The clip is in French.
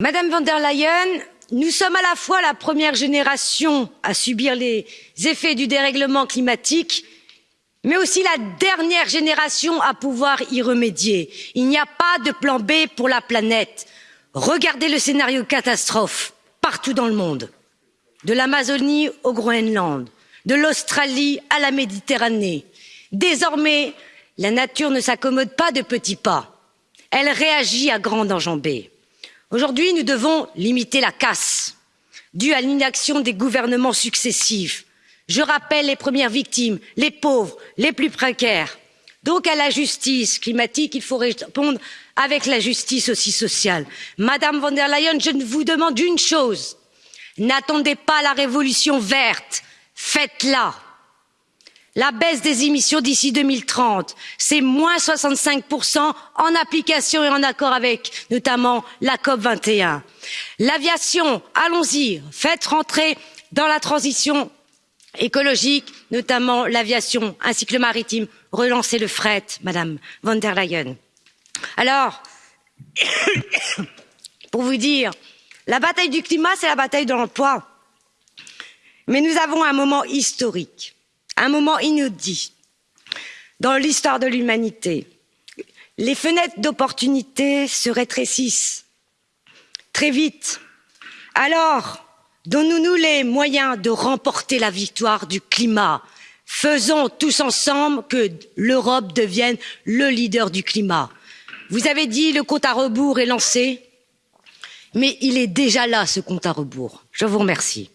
Madame von der Leyen, nous sommes à la fois la première génération à subir les effets du dérèglement climatique, mais aussi la dernière génération à pouvoir y remédier. Il n'y a pas de plan B pour la planète. Regardez le scénario catastrophe partout dans le monde, de l'Amazonie au Groenland, de l'Australie à la Méditerranée. Désormais, la nature ne s'accommode pas de petits pas, elle réagit à grande enjambée. Aujourd'hui, nous devons limiter la casse due à l'inaction des gouvernements successifs. Je rappelle les premières victimes, les pauvres, les plus précaires. Donc à la justice climatique, il faut répondre avec la justice aussi sociale. Madame von der Leyen, je vous demande une chose. N'attendez pas la révolution verte, faites-la la baisse des émissions d'ici deux mille trente c'est moins soixante cinq en application et en accord avec notamment la cop. vingt et un l'aviation allons y faites rentrer dans la transition écologique notamment l'aviation ainsi que le maritime relancez le fret madame von der leyen. alors pour vous dire la bataille du climat c'est la bataille de l'emploi mais nous avons un moment historique un moment inédit dans l'histoire de l'humanité. Les fenêtres d'opportunité se rétrécissent très vite. Alors, donnons nous les moyens de remporter la victoire du climat. Faisons tous ensemble que l'Europe devienne le leader du climat. Vous avez dit le compte à rebours est lancé, mais il est déjà là ce compte à rebours. Je vous remercie.